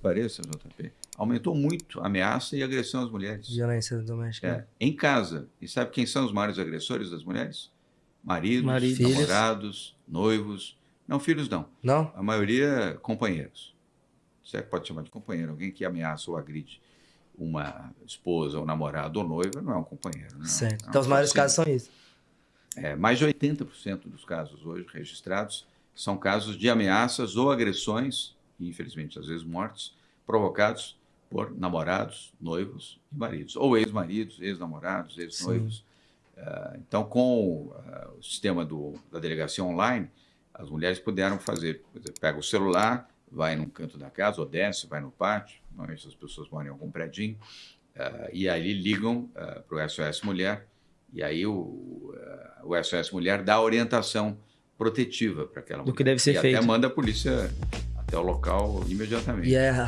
que pareça, JP, aumentou muito a ameaça e agressão às mulheres. Violência doméstica. É, em casa. E sabe quem são os maiores agressores das mulheres? Maridos. Filhos. namorados, noivos. Não, filhos não. Não? A maioria, companheiros. Você pode chamar de companheiro. Alguém que ameaça ou agride uma esposa, ou namorado ou noiva, não é um companheiro. Não. certo. Não, Então os maiores assim, casos são isso. é, mais de 80% dos casos hoje registrados são casos de ameaças ou agressões, e infelizmente às vezes mortes, provocados por namorados, noivos e maridos, ou ex-maridos, ex-namorados, ex-noivos. Ah, então, com ah, o sistema do, da delegacia online, as mulheres puderam fazer, dizer, pega o celular, vai num canto da casa, ou desce, vai no pátio, normalmente as pessoas moram em algum predinho, ah, e aí ligam para o SOS Mulher, e aí o, o SOS Mulher dá orientação protetiva para aquela Do mulher. que deve ser e feito. até manda a polícia até o local imediatamente. É